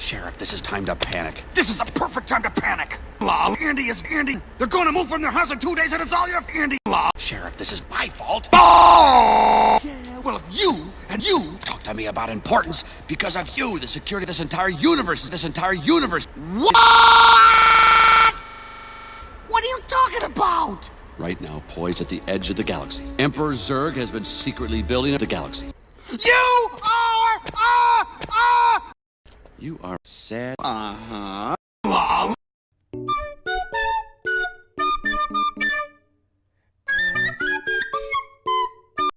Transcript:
Sheriff, this is time to panic. This is the perfect time to panic. Law. Andy is Andy. They're gonna move from their house in two days, and it's all your Andy. Law. Sheriff, this is my fault. Oh! Yeah, well, if you and you Talk to me about importance. Because of you, the security of this entire universe is this entire universe. What? What are you talking about? Right now, poised at the edge of the galaxy, Emperor Zurg has been secretly building the galaxy. You are. You are sad. Uh huh.